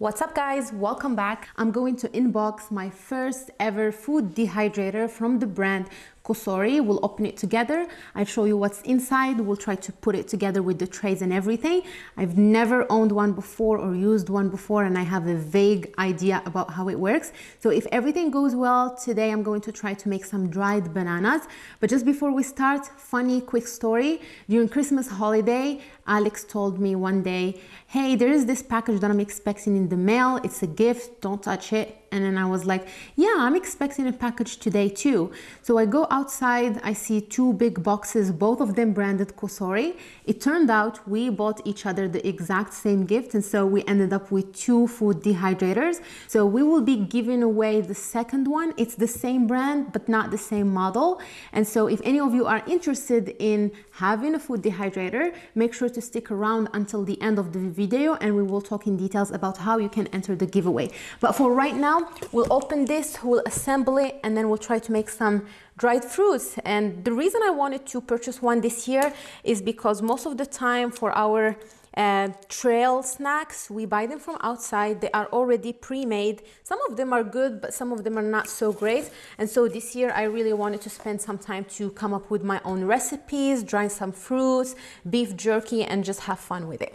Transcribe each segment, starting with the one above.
What's up guys, welcome back. I'm going to inbox my first ever food dehydrator from the brand Cosori. We'll open it together. I'll show you what's inside. We'll try to put it together with the trays and everything. I've never owned one before or used one before and I have a vague idea about how it works. So if everything goes well, today I'm going to try to make some dried bananas. But just before we start, funny quick story. During Christmas holiday, Alex told me one day, hey, there is this package that I'm expecting in the mail. It's a gift, don't touch it. And then I was like, yeah, I'm expecting a package today too. So I go outside, I see two big boxes, both of them branded Cosori. It turned out we bought each other the exact same gift. And so we ended up with two food dehydrators. So we will be giving away the second one. It's the same brand, but not the same model. And so if any of you are interested in having a food dehydrator, make sure to stick around until the end of the video and we will talk in details about how you can enter the giveaway. But for right now, we'll open this, we'll assemble it, and then we'll try to make some dried fruits. And the reason I wanted to purchase one this year is because most of the time for our uh, trail snacks, we buy them from outside. They are already pre-made. Some of them are good, but some of them are not so great. And so this year I really wanted to spend some time to come up with my own recipes, dry some fruits, beef jerky, and just have fun with it.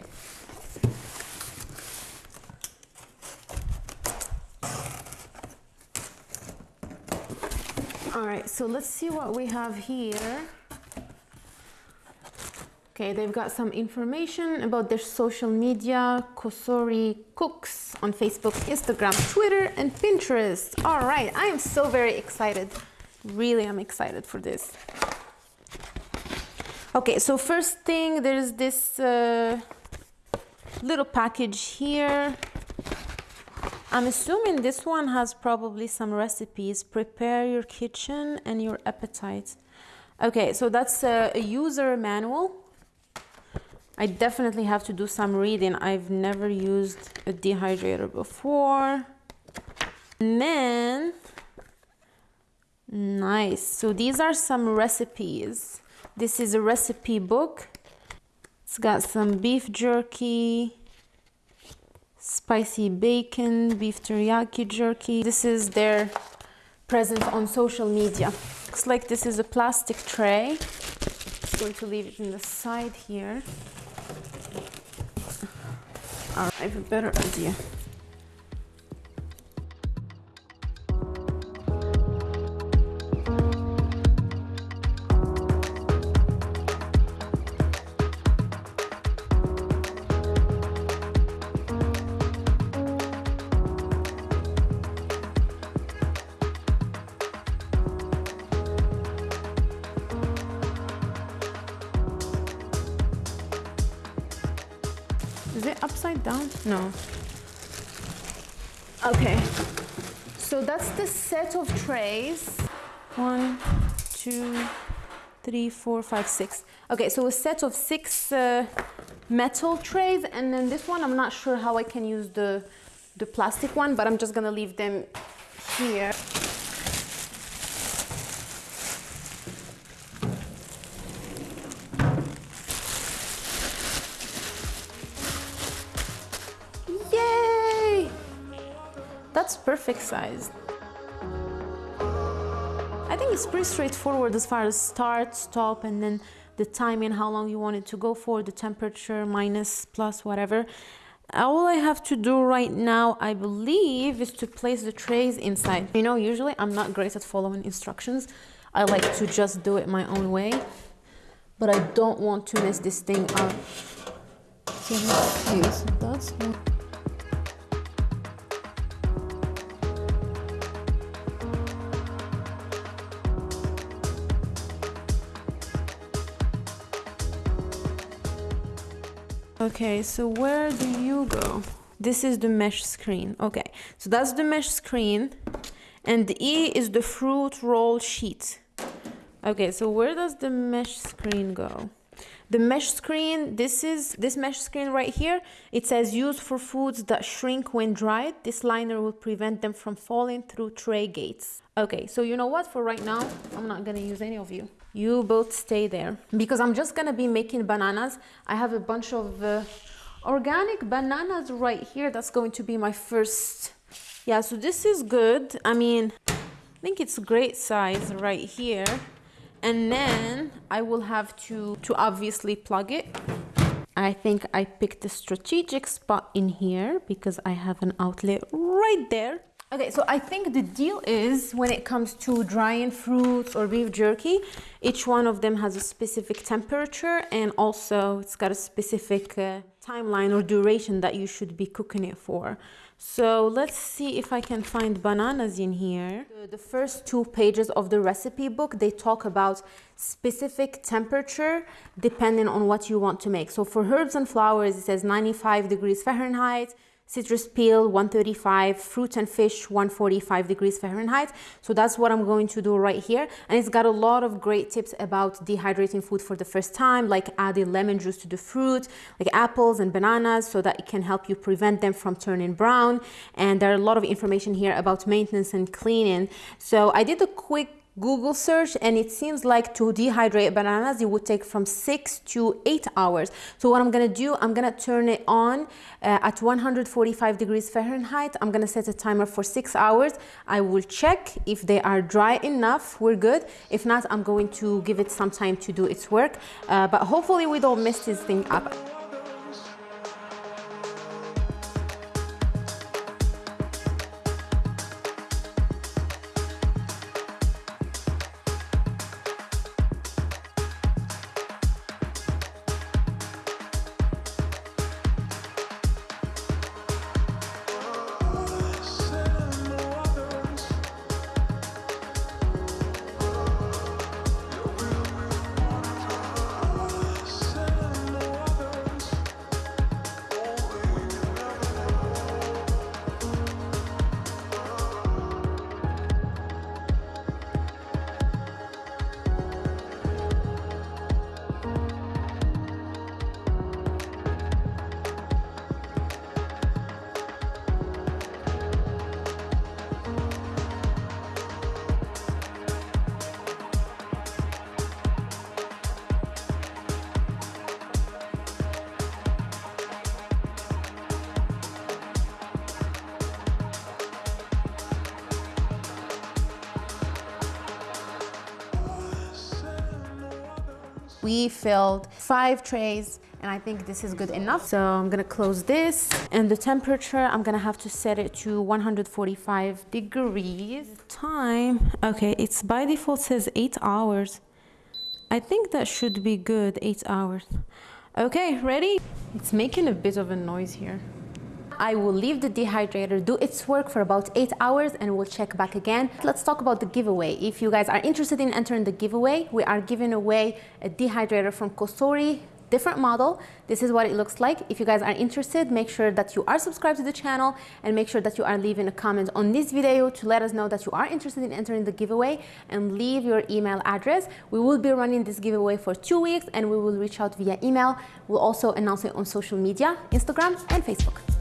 All right, so let's see what we have here. Okay, they've got some information about their social media, Cosori Cooks on Facebook, Instagram, Twitter, and Pinterest. All right, I am so very excited. Really, I'm excited for this. Okay, so first thing, there's this uh, little package here. I'm assuming this one has probably some recipes. Prepare your kitchen and your appetite. Okay, so that's a, user manual. I definitely have to do some reading. I've never used a dehydrator before. And then, nice. So these are some recipes. This is a recipe book. It's got some beef jerky, spicy bacon, beef teriyaki jerky. This is their presence on social media. Looks like this is a plastic tray. Just going to leave it in the side here. I have a better idea. Is it upside down? No. Okay. So that's the set of trays. One, two, three, four, five, six. Okay, so a set of six uh, metal trays, and then this one, I'm not sure how I can use the, the plastic one, but I'm just gonna leave them here. That's perfect size. I think it's pretty straightforward as far as start, stop, and then the timing, how long you want it to go for, the temperature, minus, plus, whatever. All I have to do right now, I believe, is to place the trays inside. You know, usually I'm not great at following instructions. I like to just do it my own way, but I don't want to mess this thing up. So that's Okay, so where do you go? This is the mesh screen. Okay, so that's the mesh screen. And the E is the fruit roll sheet. Okay, so where does the mesh screen go? The mesh screen, this is this mesh screen right here. It says used for foods that shrink when dried. This liner will prevent them from falling through tray gates. Okay, so you know what? For right now, I'm not gonna use any of you you both stay there. Because I'm just gonna be making bananas. I have a bunch of uh, organic bananas right here. That's going to be my first. Yeah so this is good. I mean i think it's great size right here. And then i will have to to obviously plug it. I think I picked a strategic spot in here because I have an outlet right there. Okay, so I think the deal is when it comes to drying fruits or beef jerky, each one of them has a specific temperature and also it's got a specific uh, timeline or duration that you should be cooking it for. So let's see if I can find bananas in here. The first two pages of the recipe book, they talk about specific temperature depending on what you want to make. So for herbs and flowers, it says 95 degrees Fahrenheit, citrus peel 135 fruit and fish 145 degrees fahrenheit. So that's what i'm going to do right here. And it's got a lot of great tips about dehydrating food for the first time like adding lemon juice to the fruit like apples and bananas so that it can help you prevent them from turning brown. And there are a lot of information here about maintenance and cleaning. So i did a quick Google search and it seems like to dehydrate bananas it would take from six to eight hours. So what I'm gonna do I'm gonna turn it on uh, at 145 degrees Fahrenheit. I'm gonna set a timer for six hours. I will check if they are dry enough. We're good. If not I'm going to give it some time to do its work. Uh, but hopefully we don't mess this thing up we filled five trays and I think this is good enough. So I'm gonna close this and the temperature, I'm gonna have to set it to 145 degrees. Time, okay, it's by default says eight hours. I think that should be good, eight hours. Okay, ready? It's making a bit of a noise here. I will leave the dehydrator do its work for about eight hours and we'll check back again. Let's talk about the giveaway. If you guys are interested in entering the giveaway, we are giving away a dehydrator from Cosori different model. This is what it looks like. If you guys are interested, make sure that you are subscribed to the channel and make sure that you are leaving a comment on this video to let us know that you are interested in entering the giveaway and leave your email address. We will be running this giveaway for two weeks and we will reach out via email. We'll also announce it on social media, Instagram and Facebook.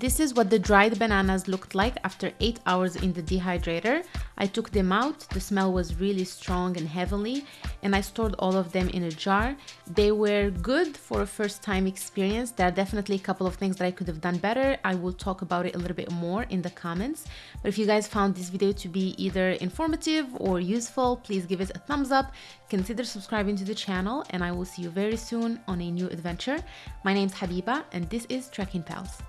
This is what the dried bananas looked like after 8 hours in the dehydrator. I took them out, the smell was really strong and heavenly, and I stored all of them in a jar. They were good for a first time experience. There are definitely a couple of things that I could have done better. I will talk about it a little bit more in the comments. But if you guys found this video to be either informative or useful, please give it a thumbs up, consider subscribing to the channel, and I will see you very soon on a new adventure. My name is Habiba, and this is Trekking Pals.